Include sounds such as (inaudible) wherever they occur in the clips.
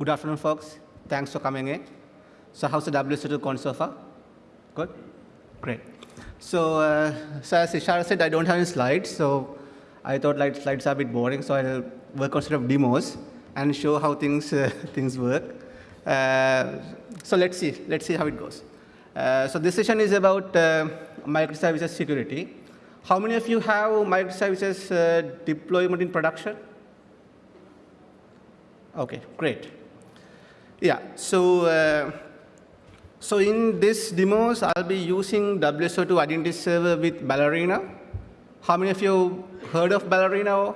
Good afternoon, folks. Thanks for coming in. So how's the WSO2 gone so far? Good? Great. So, uh, so as Ishara said, I don't have any slides, so I thought like slides are a bit boring, so I'll work on sort of demos and show how things, uh, (laughs) things work. Uh, so let's see, let's see how it goes. Uh, so this session is about uh, microservices security. How many of you have microservices uh, deployment in production? Okay, great. Yeah, so, uh, so in this demos, I'll be using WSO2 Identity Server with Ballerina. How many of you heard of Ballerina?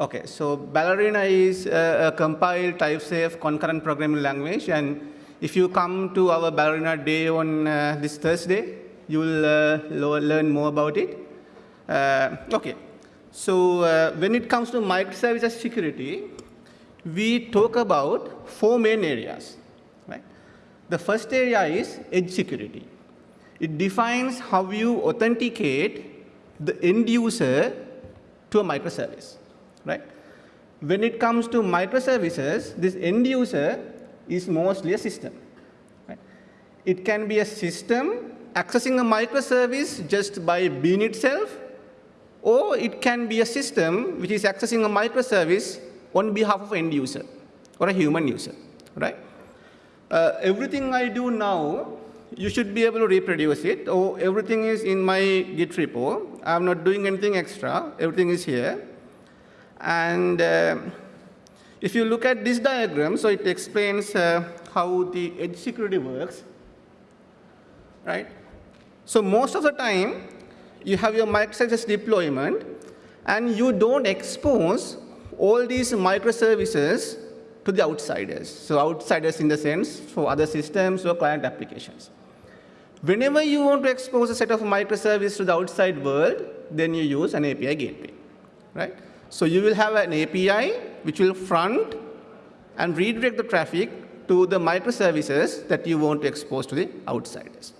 Okay, so Ballerina is a, a compiled type-safe concurrent programming language, and if you come to our Ballerina day on uh, this Thursday, you will uh, learn more about it. Uh, okay, so uh, when it comes to microservices security, we talk about four main areas. Right? The first area is edge security. It defines how you authenticate the end user to a microservice. Right? When it comes to microservices, this end user is mostly a system. Right? It can be a system accessing a microservice just by being itself, or it can be a system which is accessing a microservice on behalf of end user or a human user, right? Uh, everything I do now, you should be able to reproduce it. Or everything is in my Git repo. I'm not doing anything extra. Everything is here. And uh, if you look at this diagram, so it explains uh, how the edge security works, right? So most of the time, you have your microservices deployment, and you don't expose all these microservices to the outsiders. So outsiders in the sense for other systems or client applications. Whenever you want to expose a set of microservices to the outside world, then you use an API gateway, right? So you will have an API which will front and redirect the traffic to the microservices that you want to expose to the outsiders.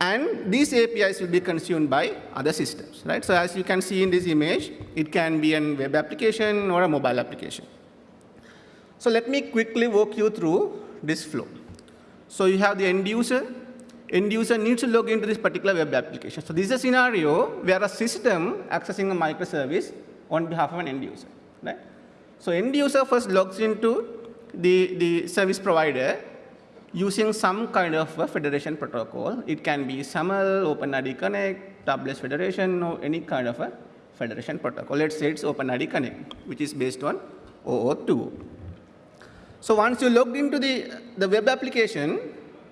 And these APIs will be consumed by other systems, right? So as you can see in this image, it can be a web application or a mobile application. So let me quickly walk you through this flow. So you have the end user. End user needs to log into this particular web application. So this is a scenario where a system accessing a microservice on behalf of an end user, right? So end user first logs into the, the service provider using some kind of a federation protocol. It can be SAML, OpenID Connect, Tabless Federation, or any kind of a federation protocol. Let's say it's OpenID Connect, which is based on OAuth2. So once you logged into the, the web application,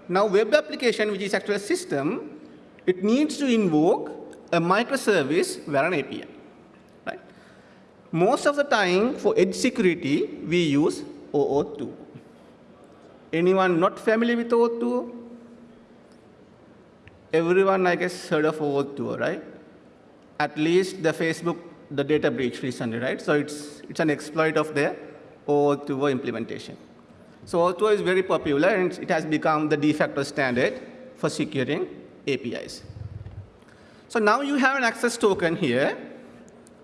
now web application, which is actually a system, it needs to invoke a microservice via an API. Right? Most of the time, for edge security, we use OAuth2. Anyone not familiar with OAuth2? Everyone, I guess, heard of OAuth2, right? At least the Facebook, the data breach recently, right? So it's, it's an exploit of their OAuth2 implementation. So OAuth2 is very popular, and it has become the de facto standard for securing APIs. So now you have an access token here,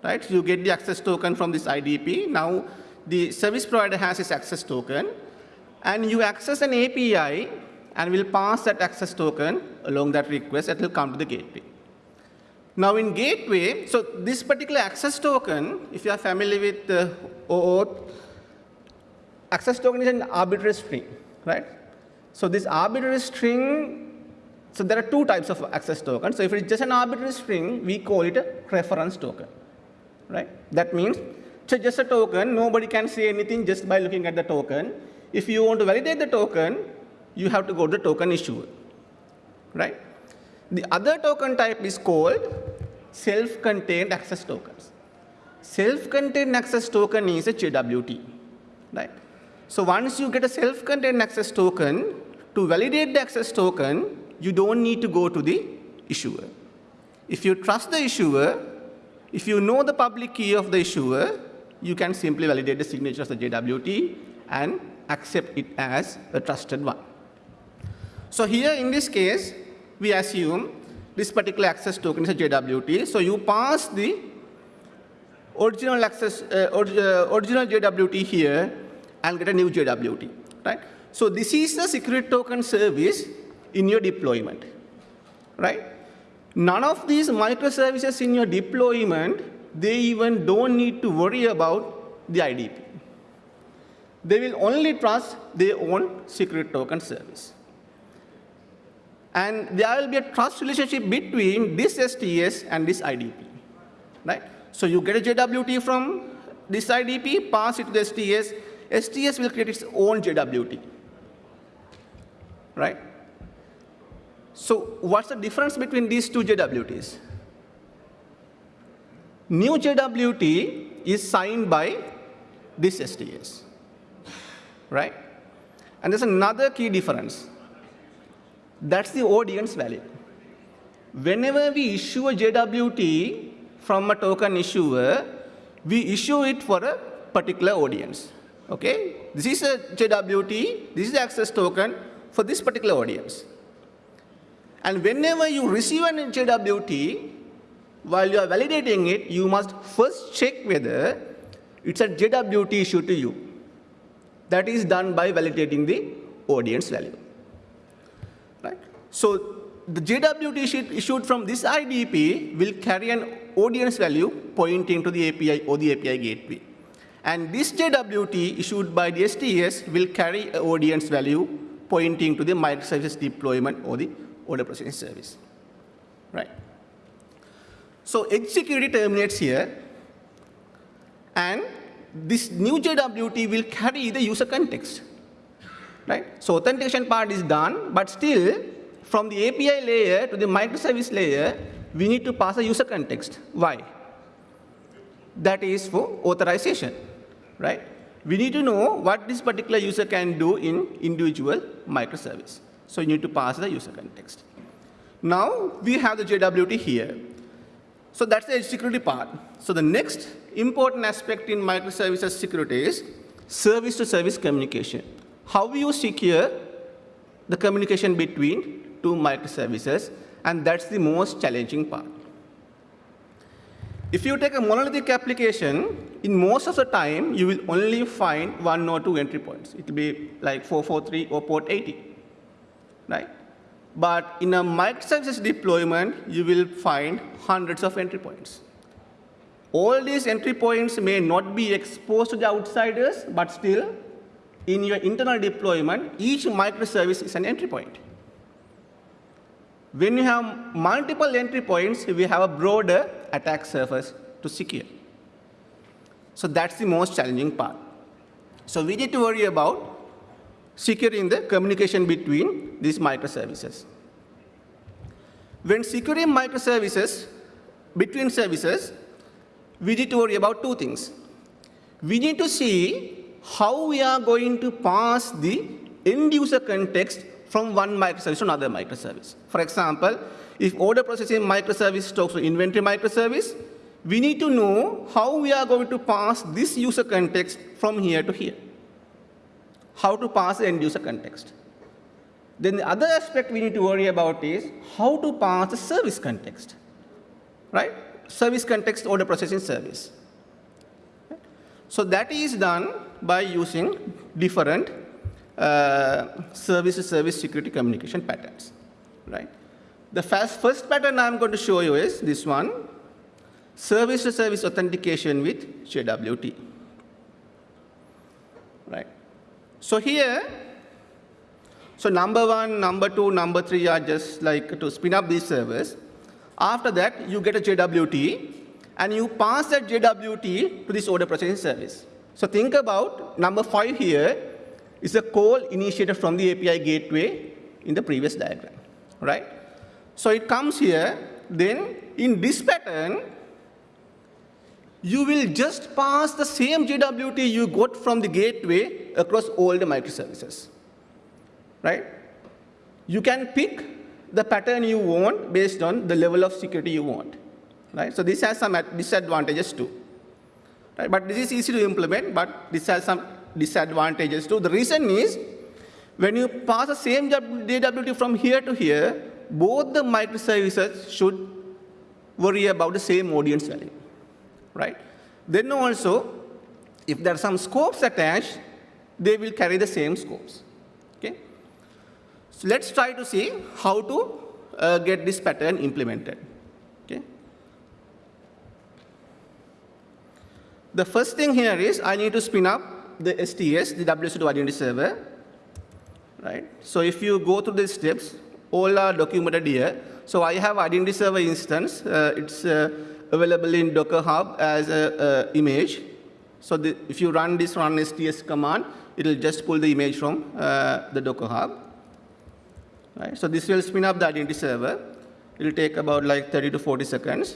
right? You get the access token from this IDP. Now the service provider has its access token and you access an API and will pass that access token along that request that will come to the gateway. Now in gateway, so this particular access token, if you are familiar with uh, OAuth, access token is an arbitrary string, right? So this arbitrary string, so there are two types of access tokens. So if it's just an arbitrary string, we call it a reference token, right? That means it's just a token, nobody can say anything just by looking at the token. If you want to validate the token, you have to go to the token issuer, right? The other token type is called self-contained access tokens. Self-contained access token is a JWT, right? So once you get a self-contained access token, to validate the access token, you don't need to go to the issuer. If you trust the issuer, if you know the public key of the issuer, you can simply validate the signature of the JWT and accept it as a trusted one. So here in this case, we assume this particular access token is a JWT. So you pass the original access, uh, uh, original JWT here and get a new JWT, right? So this is the secret token service in your deployment, right? None of these microservices in your deployment, they even don't need to worry about the IDP. They will only trust their own secret token service. And there will be a trust relationship between this STS and this IDP, right? So you get a JWT from this IDP, pass it to the STS. STS will create its own JWT, right? So what's the difference between these two JWTs? New JWT is signed by this STS, right? And there's another key difference. That's the audience value. Whenever we issue a JWT from a token issuer, we issue it for a particular audience. Okay? This is a JWT, this is the access token for this particular audience. And whenever you receive an JWT, while you are validating it, you must first check whether it's a JWT issued to you. That is done by validating the audience value. Right? So the JWT issued from this IDP will carry an audience value pointing to the API or the API gateway. And this JWT issued by the STS will carry an audience value pointing to the microservices deployment or the order processing service. Right? So security terminates here, and this new JWT will carry the user context. Right? So authentication part is done, but still, from the API layer to the microservice layer, we need to pass a user context. Why? That is for authorization, right? We need to know what this particular user can do in individual microservice. So you need to pass the user context. Now we have the JWT here. So that's the edge security part. So the next important aspect in microservices security is service-to-service communication. How you secure the communication between two microservices, and that's the most challenging part. If you take a monolithic application, in most of the time, you will only find one or two entry points. It will be like 443 or port 80 right? But in a microservices deployment, you will find hundreds of entry points. All these entry points may not be exposed to the outsiders, but still, in your internal deployment, each microservice is an entry point. When you have multiple entry points, we have a broader attack surface to secure. So that's the most challenging part. So we need to worry about securing the communication between these microservices. When securing microservices between services, we need to worry about two things. We need to see how we are going to pass the end user context from one microservice to another microservice. For example, if order processing microservice talks to inventory microservice, we need to know how we are going to pass this user context from here to here how to pass the end user context. Then the other aspect we need to worry about is how to pass the service context, right? Service context order processing service. So that is done by using different uh, security communication patterns, right? The first, pattern I'm going to show you is this one, service-to-service -service authentication with JWT, right? So here, so number one, number two, number three are just like to spin up these servers. After that, you get a JWT, and you pass that JWT to this order processing service. So think about number five here is a call initiated from the API gateway in the previous diagram, right? So it comes here, then in this pattern, you will just pass the same JWT you got from the gateway across all the microservices, right? You can pick the pattern you want based on the level of security you want, right? So this has some disadvantages too, right? But this is easy to implement, but this has some disadvantages too. The reason is when you pass the same JWT from here to here, both the microservices should worry about the same audience value right? Then also, if there are some scopes attached, they will carry the same scopes. So let's try to see how to uh, get this pattern implemented. Okay? The first thing here is I need to spin up the STS, the WSO2 identity server. Right? So if you go through these steps, all are documented here. So I have identity server instance. Uh, it's uh, available in Docker Hub as an image. So the, if you run this run STS command, it will just pull the image from uh, the Docker Hub. Right? So this will spin up the identity server. It will take about like 30 to 40 seconds.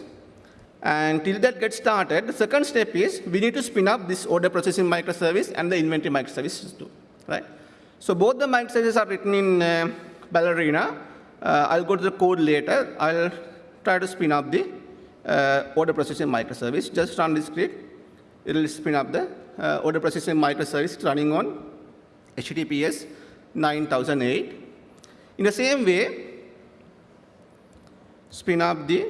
And till that gets started, the second step is we need to spin up this order processing microservice and the inventory microservices too. Right? So both the microservices are written in uh, Ballerina. Uh, I'll go to the code later. I'll try to spin up the uh, order processing microservice. Just run this script. It will spin up the uh, order processing microservice running on HTTPS 9008. In the same way, spin up the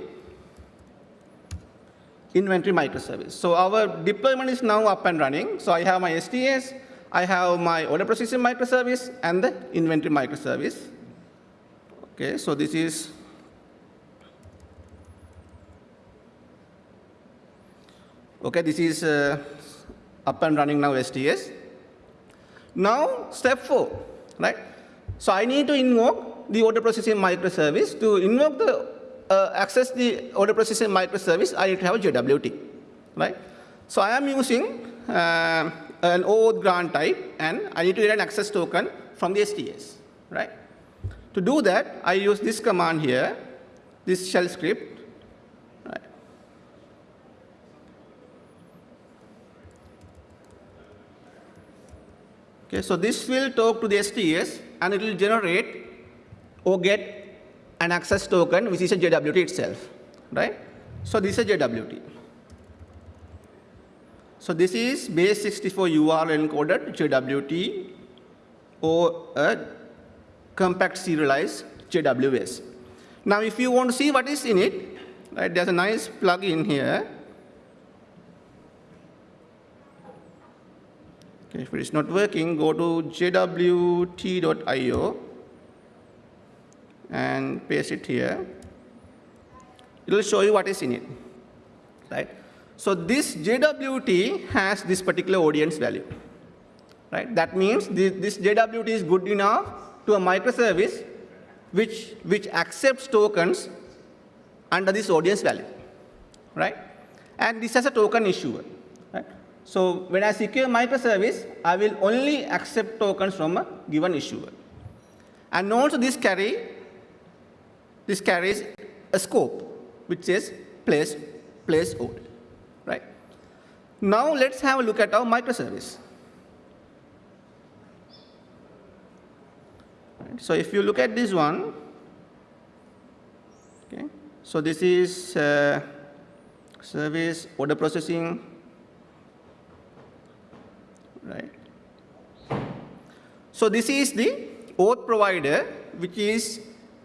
inventory microservice. So our deployment is now up and running. So I have my STS, I have my order processing microservice, and the inventory microservice. Okay, so this is okay. This is uh, up and running now STS. Now step four, right? So I need to invoke the order processing microservice. To invoke the uh, access the order processing microservice, I need to have a JWT, right? So I am using uh, an OAuth grant type, and I need to get an access token from the STS, right? To do that, I use this command here, this shell script. Right? Okay, so this will talk to the STS, and it will generate or get an access token, which is a JWT itself, right? So this is a JWT. So this is base 64 URL encoded JWT or a compact serialized JWS. Now, if you want to see what is in it, right, there's a nice plugin here. If it is not working, go to jwt.io and paste it here. It will show you what is in it, right? So this JWT has this particular audience value, right? That means this, this JWT is good enough to a microservice which, which accepts tokens under this audience value, right? And this has a token issuer? So when I secure microservice, I will only accept tokens from a given issuer. And also this carry this carries a scope which says place, place order, right? Now let's have a look at our microservice. Right, so if you look at this one, okay, so this is uh, service order processing, right? So this is the auth provider, which is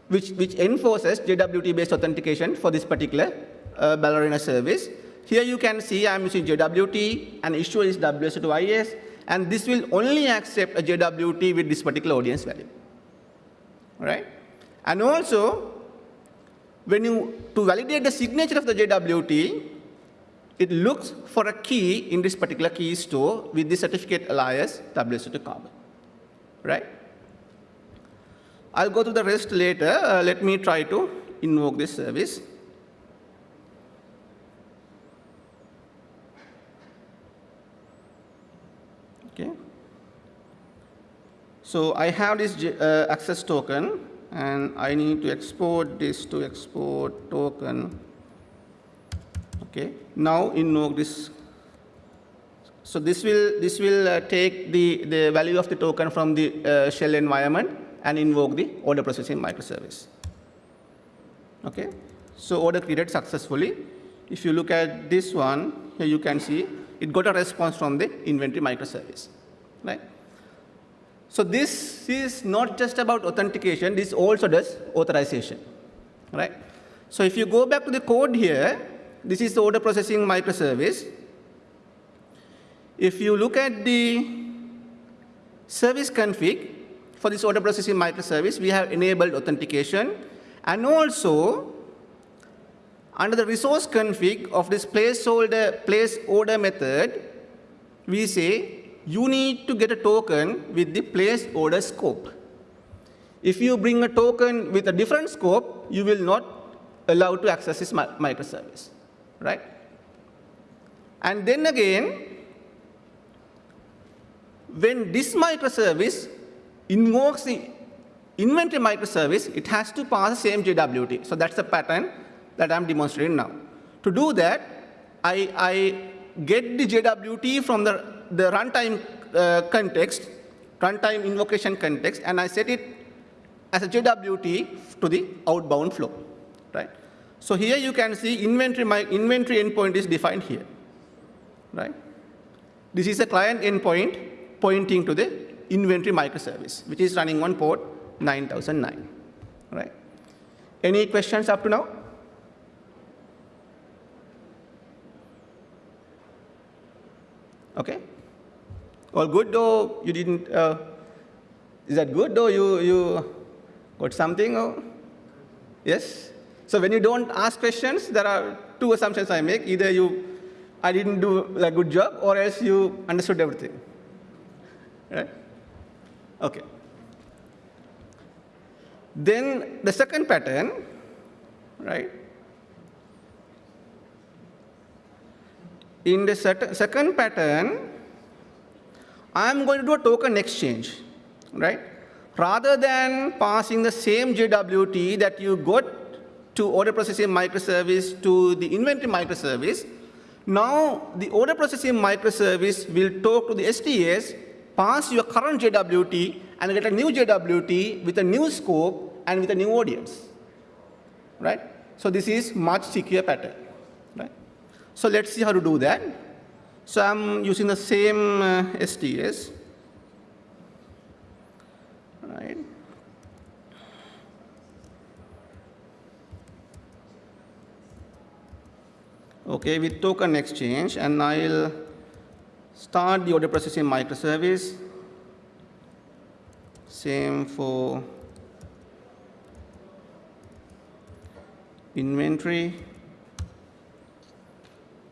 which, which enforces JWT-based authentication for this particular uh, Ballerina service. Here you can see I'm using JWT, and issuer is WSO2IS, and this will only accept a JWT with this particular audience value. Right? And also, when you, to validate the signature of the JWT, it looks for a key in this particular key store with the certificate alias WSO2 carbon. Right? I'll go to the rest later. Uh, let me try to invoke this service. Okay. So I have this uh, access token, and I need to export this to export token. Okay. Now invoke this. So this will this will uh, take the the value of the token from the uh, shell environment and invoke the order processing microservice. Okay, so order created successfully. If you look at this one, here you can see it got a response from the inventory microservice, right? So this is not just about authentication, this also does authorization, right? So if you go back to the code here, this is the order processing microservice. If you look at the service config, for this order processing microservice, we have enabled authentication. And also, under the resource config of this placeholder, place order method, we say you need to get a token with the place order scope. If you bring a token with a different scope, you will not allow to access this microservice, right? And then again, when this microservice invokes the inventory microservice, it has to pass the same JWT. So that's the pattern that I'm demonstrating now. To do that, I, I get the JWT from the, the runtime uh, context, runtime invocation context, and I set it as a JWT to the outbound flow, right? So here you can see inventory, my inventory endpoint is defined here, right? This is a client endpoint pointing to the inventory microservice, which is running on port 9009, right? Any questions up to now? Okay. All good, though you didn't, uh, is that good, though you, you got something? Or? Yes? So when you don't ask questions, there are two assumptions I make. Either you, I didn't do a good job, or else you understood everything. Right? Okay. Then the second pattern, right? In the second pattern, I'm going to do a token exchange, right? Rather than passing the same JWT that you got to order processing microservice to the inventory microservice, now the order processing microservice will talk to the STS, pass your current JWT, and get a new JWT with a new scope and with a new audience, right? So this is much secure pattern. Right? So let's see how to do that. So I'm using the same uh, STS. Right. Okay, with token exchange, and I'll start the order processing microservice. Same for inventory.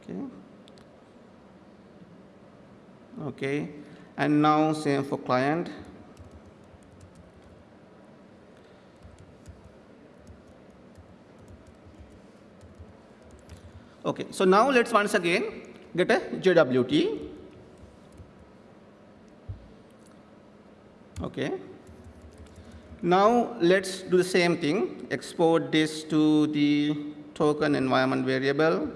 Okay. Okay. And now same for client. Okay, so now let's once again get a JWT. Okay. Now let's do the same thing, export this to the token environment variable.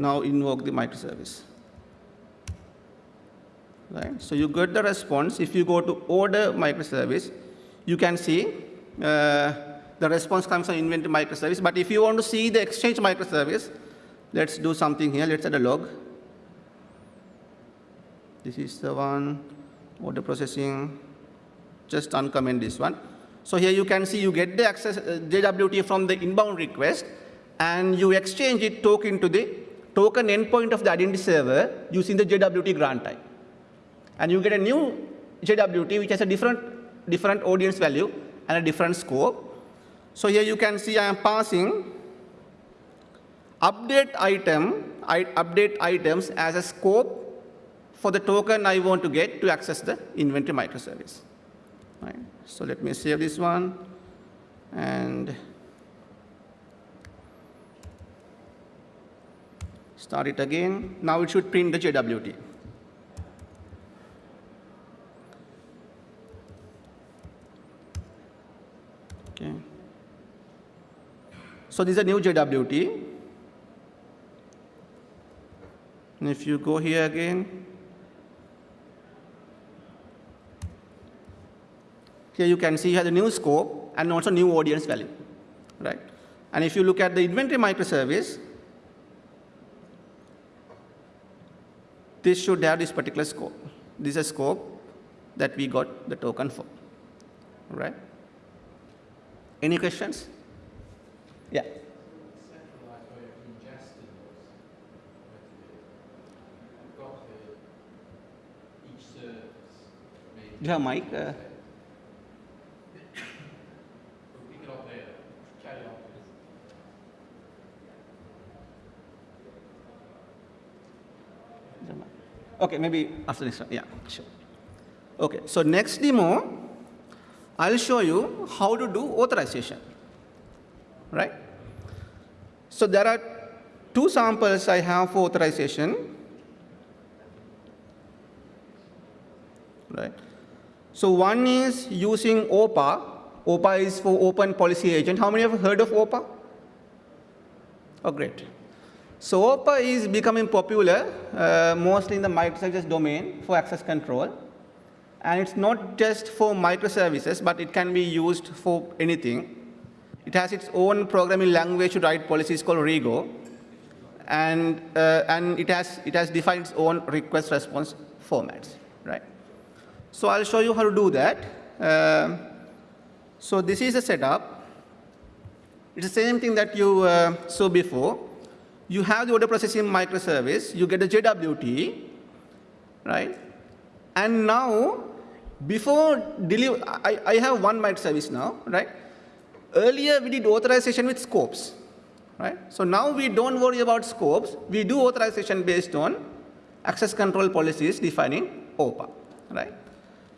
now invoke the microservice. Right? So you get the response. If you go to order microservice, you can see the response comes from inventory microservice. But if you want to see the exchange microservice, let's do something here. Let's add a log. This is the one, order processing. Just uncomment this one. So here you can see you get the access uh, JWT from the inbound request, and you exchange it token to the token endpoint of the identity server using the JWT grant type. And you get a new JWT which has a different, different audience value and a different scope. So here you can see I am passing update item, I, update items as a scope for the token I want to get to access the inventory microservice. Right. So let me save this one and Start it again. Now it should print the JWT. So this is a new JWT. And if you go here again, here you can see you have the new scope and also new audience value, right? And if you look at the inventory microservice, this should have this particular scope. This is a scope that we got the token for, right? Any questions? Yeah. Do you have a mic? Uh, Okay, maybe after this one. Yeah, sure. Okay, so next demo, I'll show you how to do authorization right? So there are two samples I have for authorization, right? So one is using OPA. OPA is for Open Policy Agent. How many have heard of OPA? Oh, great. So OPA is becoming popular, uh, mostly in the microservices domain for access control. And it's not just for microservices, but it can be used for anything. It has its own programming language to write policies called Rego. And, uh, and it, has, it has defined its own request response formats, right? So I'll show you how to do that. Uh, so this is the setup. It's the same thing that you uh, saw before you have the order processing microservice, you get a JWT, right? And now, before deliver, I, I have one microservice now, right? Earlier, we did authorization with scopes, right? So now we don't worry about scopes. We do authorization based on access control policies defining OPA, right?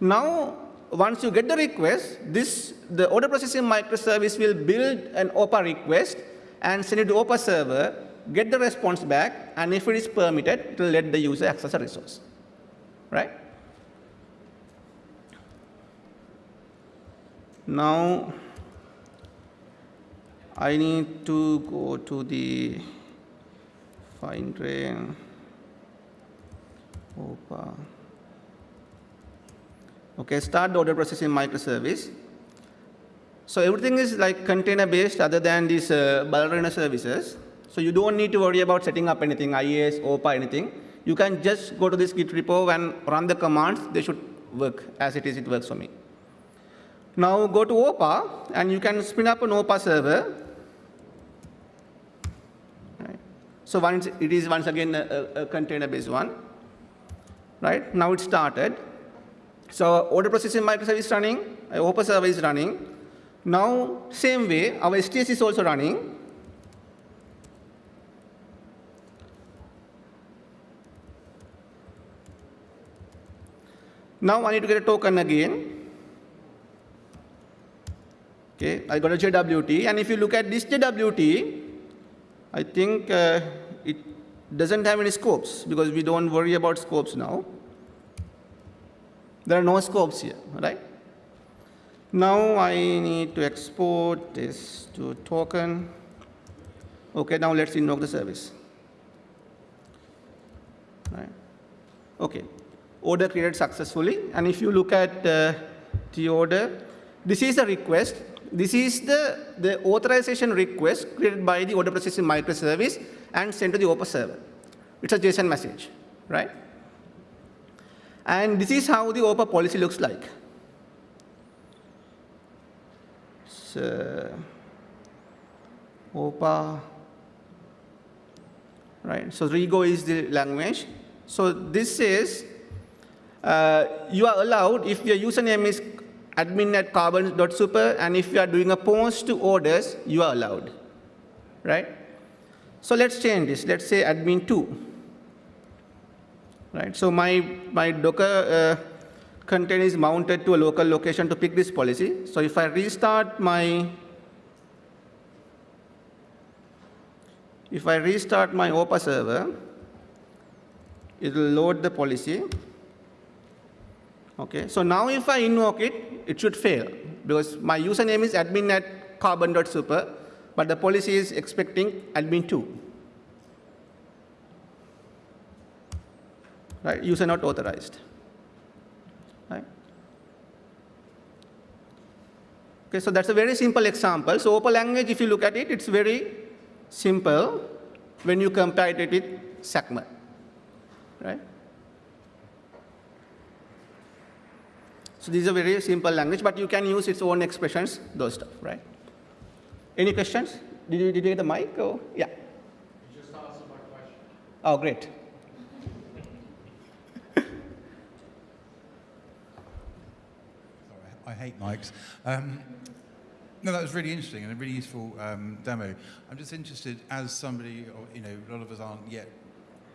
Now, once you get the request, this, the order processing microservice will build an OPA request and send it to OPA server get the response back, and if it is permitted, it will let the user access a resource, right? Now, I need to go to the fine grain OPA. Okay, start the order processing microservice. So everything is like container based other than these uh, ballerina services. So you don't need to worry about setting up anything, IAS, OPA, anything. You can just go to this Git repo and run the commands. They should work as it is, it works for me. Now go to OPA, and you can spin up an OPA server. Right. So once it is once again a, a container-based one. Right now it started. So order processing microservice running, OPA server is running. Now same way, our STS is also running. Now I need to get a token again. Okay, I got a JWT, and if you look at this JWT, I think uh, it doesn't have any scopes because we don't worry about scopes now. There are no scopes here, right? Now I need to export this to token. Okay, now let's invoke the service. Right. Okay, order created successfully. And if you look at uh, the order, this is a request. This is the, the authorization request created by the order processing microservice and sent to the OPA server. It's a JSON message, right? And this is how the OPA policy looks like. So, OPA, right? So Rego is the language. So this is uh, you are allowed, if your username is admin at carbon.super, and if you are doing a post to orders, you are allowed, right? So let's change this. Let's say admin2. Right, so my, my Docker uh, container is mounted to a local location to pick this policy. So if I restart my if I restart my OPA server, it will load the policy. Okay, so now if I invoke it, it should fail because my username is admin at carbon.super, but the policy is expecting admin2. Right, user not authorized. Right. Okay, so that's a very simple example. So OPA language, if you look at it, it's very simple when you compare it with XACML. Right? So these are very simple language, but you can use its own expressions, those stuff, right? Any questions? Did you, did you get the mic? Or? Yeah. You just answered my question. Oh, great. Sorry, I hate mics. Um, no, that was really interesting and a really useful um, demo. I'm just interested, as somebody, you know, a lot of us aren't yet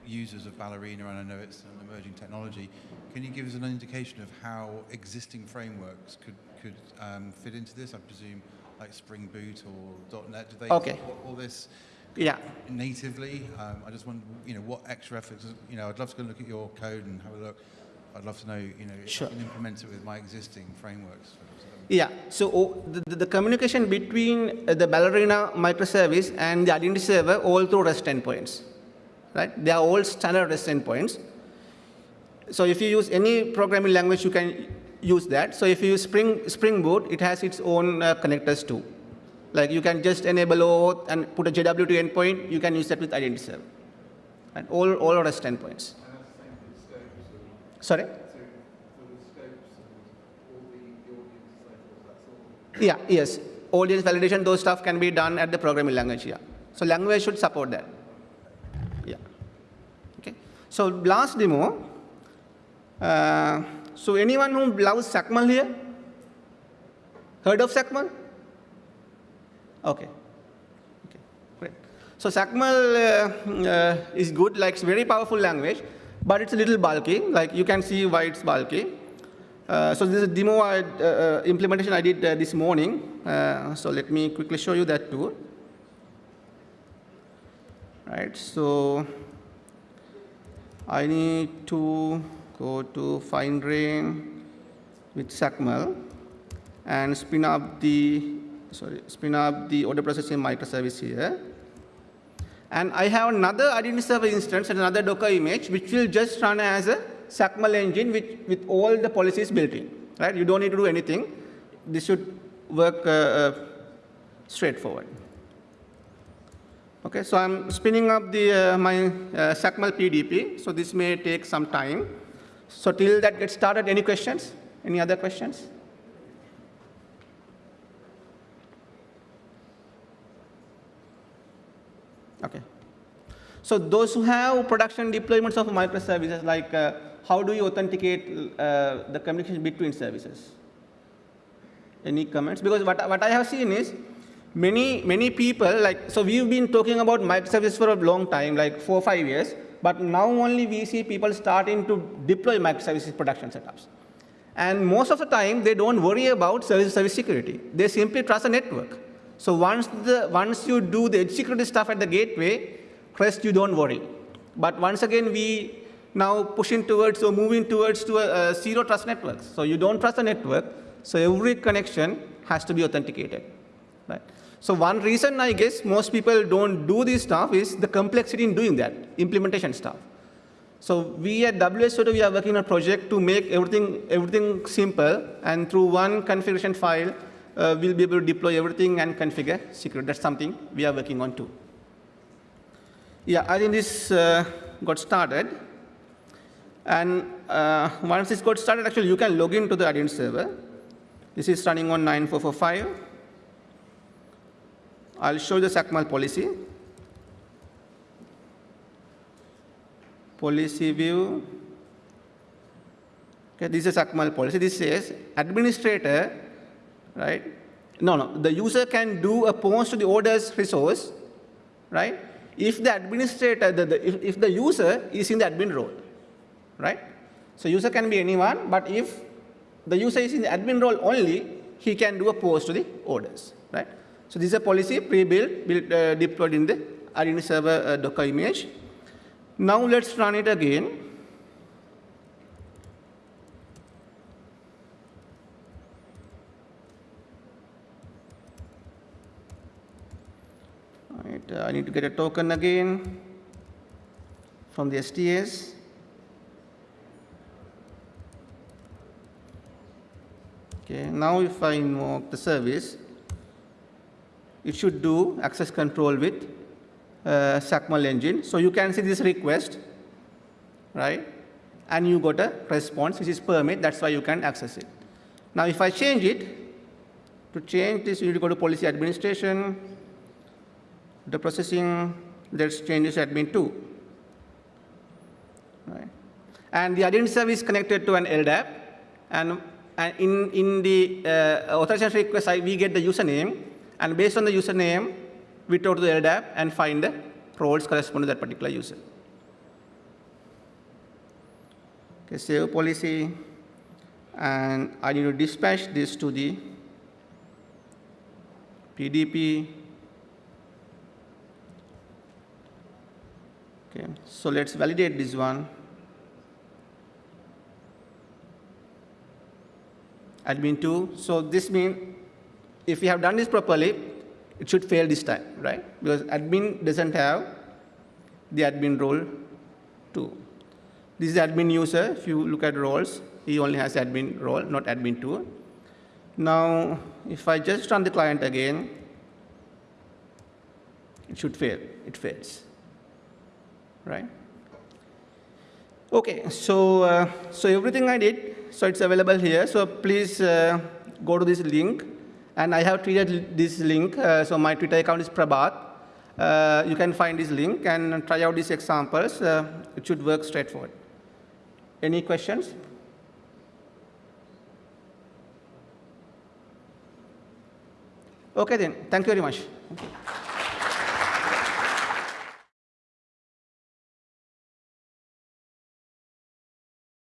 users of Ballerina, and I know it's an emerging technology. Can you give us an indication of how existing frameworks could could um, fit into this? I presume like Spring Boot or .NET. Do they Okay. all this Yeah. natively? Um, I just wonder, you know, what extra efforts? You know, I'd love to go and look at your code and have a look. I'd love to know, you know, if Sure. I can implement it with my existing frameworks. Yeah, so oh, the, the- the communication between uh, the Ballerina microservice and the identity server all through REST endpoints, right? They are all standard REST endpoints. So if you use any programming language, you can use that. So if you use Spring, Spring Boot, it has its own uh, connectors too. Like you can just enable OAuth and put a JWT endpoint, you can use that with identity server. And all, all REST endpoints. And that's the same for the scopes and, Sorry? so for the scopes and all the, the audience and so forth, that's all. Yeah, yes. Audience validation, those stuff can be done at the programming language, yeah. So language should support that. So last demo. Uh, so anyone who loves XACML here? Heard of XACML? Okay. Okay, great. So XACML uh, uh, is good, like it's very powerful language, but it's a little bulky. Like you can see why it's bulky. Uh, so this is a demo I, uh, uh, implementation I did uh, this morning. Uh, so let me quickly show you that too. Right. So I need to go to FineRain with XACML and spin up the sorry spin up the order processing microservice here. And I have another identity server instance and another Docker image, which will just run as a XACML engine with, with all the policies built in. Right? You don't need to do anything. This should work uh, uh, straightforward. Okay, so I'm spinning up the, uh, my uh, PDP. So this may take some time. So till that gets started, any questions? Any other questions? Okay. So those who have production deployments of microservices, like uh, how do you authenticate uh, the communication between services? Any comments? Because what, what I have seen is many, many people, like, so we've been talking about microservices for a long time, like four or five years, but now only we see people starting to deploy microservices production setups. And most of the time, they don't worry about service service security. They simply trust the network. So once, the, once you do the edge security stuff at the gateway, rest you don't worry. But once again, we now pushing towards or moving towards to a, a zero trust network. So you don't trust the network, so every connection has to be authenticated. So one reason I guess most people don't do this stuff is the complexity in doing that, implementation stuff. So we at WSO2, we are working on a project to make everything, everything simple, and through one configuration file, uh, we'll be able to deploy everything and configure secret. That's something we are working on too. Yeah, I think this uh, got started. And uh, once this got started, actually, you can log into the identity server. This is running on 9445. I'll show the XACML policy. Policy view. Okay, this is XACML policy. This says administrator, right? No, no, the user can do a post to the orders resource, right? If the administrator, the, the, if, if the user is in the admin role, right? So user can be anyone, but if the user is in the admin role only, he can do a post to the orders, right? So this is a policy pre-built, built, uh, deployed in the identity server uh, Docker image. Now let's run it again. Right, uh, I need to get a token again from the STS. Okay, now if I invoke the service, it should do access control with uh, engine. So you can see this request, right? And you got a response, which is permit, that's why you can access it. Now if I change it, to change this, you need to go to policy administration, the processing, let's change this admin 2. Right? And the identity service connected to an LDAP, and and in, in the uh, authorization request, I, we get the username, and based on the username, we go to the LDAP and find the roles corresponding to that particular user. Okay, save policy, and I need to dispatch this to the PDP. Okay, so let's validate this one. Admin 2. So this means if we have done this properly, it should fail this time, right? Because admin doesn't have the admin role 2. This is admin user. If you look at roles, he only has admin role, not admin 2. Now, if I just run the client again, it should fail. It fails, right? Okay, so, uh, so everything I did, so it's available here. So please uh, go to this link. And I have tweeted this link. Uh, so my Twitter account is Prabath. Uh, you can find this link and try out these examples. Uh, it should work straightforward. Any questions? Okay then, thank you very much.